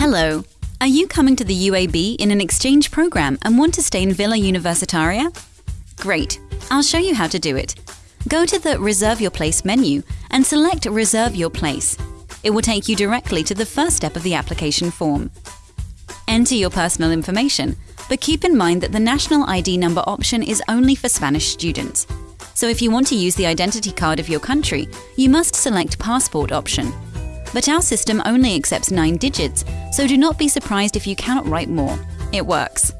Hello. Are you coming to the UAB in an exchange program and want to stay in Villa Universitaria? Great. I'll show you how to do it. Go to the Reserve Your Place menu and select Reserve Your Place. It will take you directly to the first step of the application form. Enter your personal information, but keep in mind that the national ID number option is only for Spanish students. So if you want to use the identity card of your country, you must select Passport option. But our system only accepts 9 digits, so do not be surprised if you cannot write more. It works.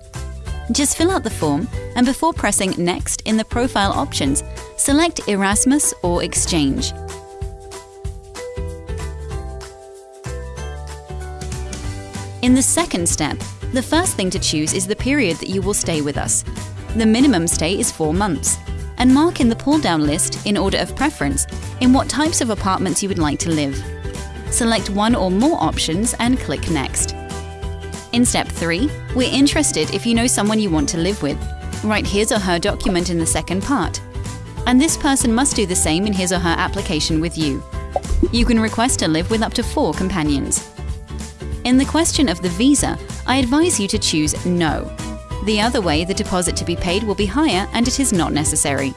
Just fill out the form and before pressing Next in the profile options, select Erasmus or Exchange. In the second step, the first thing to choose is the period that you will stay with us. The minimum stay is 4 months. And mark in the pull-down list, in order of preference, in what types of apartments you would like to live. Select one or more options and click Next. In step 3, we're interested if you know someone you want to live with. Write his or her document in the second part. And this person must do the same in his or her application with you. You can request to live with up to four companions. In the question of the visa, I advise you to choose No. The other way, the deposit to be paid will be higher and it is not necessary.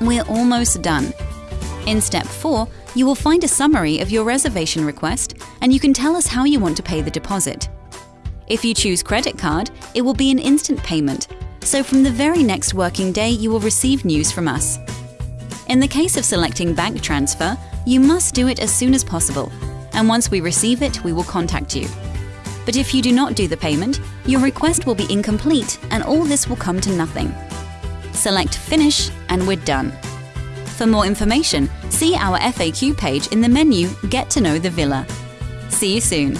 We're almost done. In step 4, you will find a summary of your reservation request and you can tell us how you want to pay the deposit. If you choose credit card, it will be an instant payment, so from the very next working day you will receive news from us. In the case of selecting bank transfer, you must do it as soon as possible and once we receive it, we will contact you. But if you do not do the payment, your request will be incomplete and all this will come to nothing. Select Finish and we're done. For more information, see our FAQ page in the menu Get to know the Villa. See you soon.